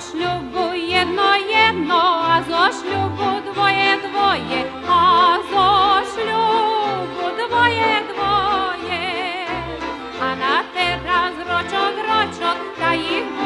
шлюбу єдно єдно, а зо шлюбу двоє двоє, а зо шлюбу двоє двоє, а на тераз рочок рочок та їх.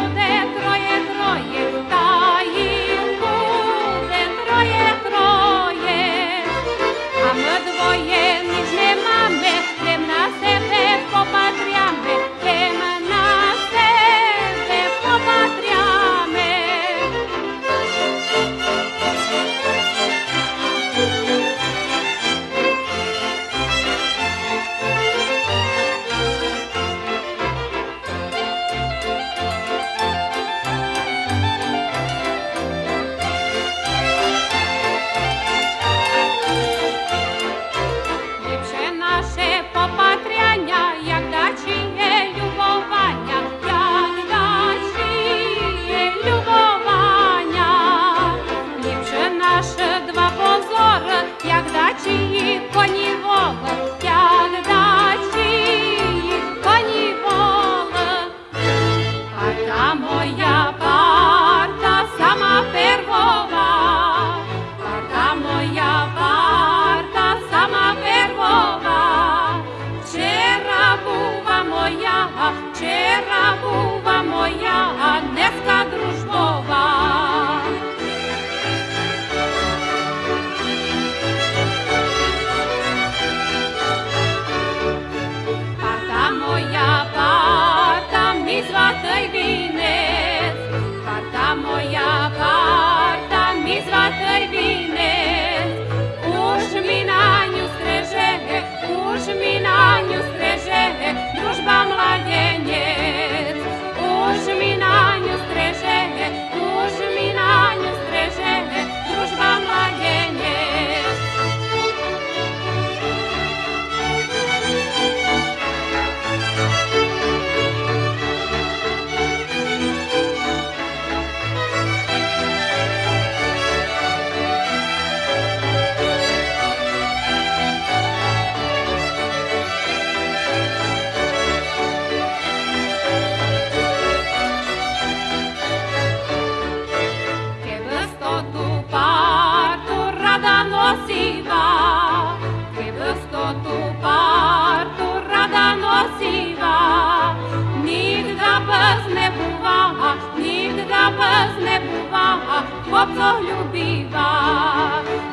polubiła.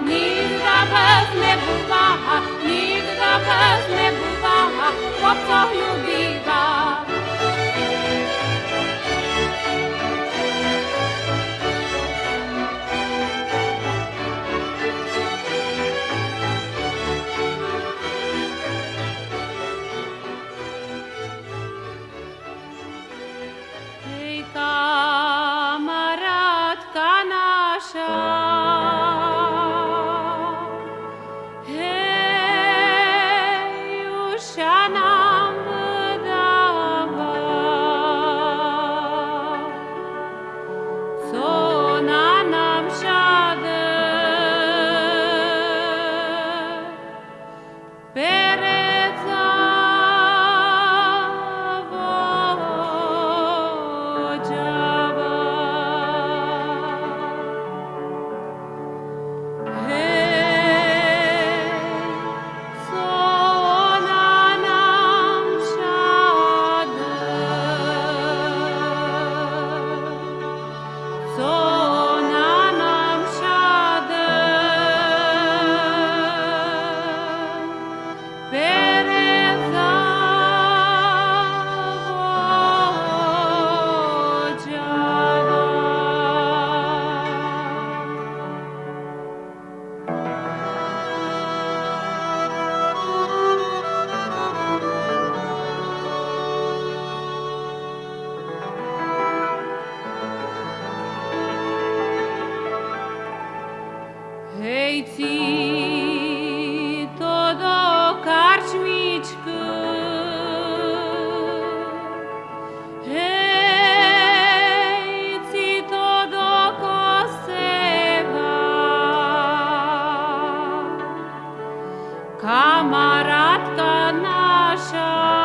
Nigdy bez mnie nigdy bez mnie chłopca lubiła. Камарадка наша.